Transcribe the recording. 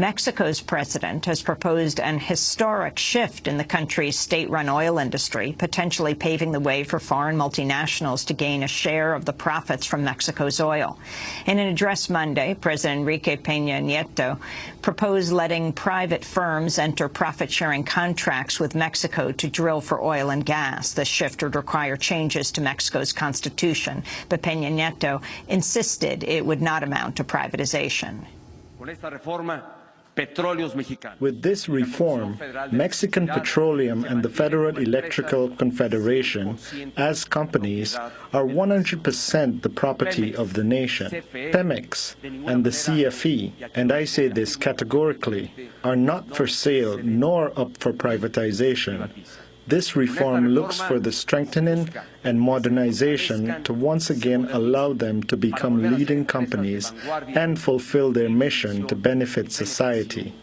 Mexico's president has proposed an historic shift in the country's state-run oil industry, potentially paving the way for foreign multinationals to gain a share of the profits from Mexico's oil. In an address Monday, President Enrique Peña Nieto proposed letting private firms enter profit-sharing contracts with Mexico to drill for oil and gas. The shift would require changes to Mexico's constitution, but Peña Nieto insisted it would not amount to privatization. With this reform, Mexican Petroleum and the Federal Electrical Confederation, as companies, are 100% the property of the nation. Pemex and the CFE, and I say this categorically, are not for sale nor up for privatization. This reform looks for the strengthening and modernization to once again allow them to become leading companies and fulfill their mission to benefit society.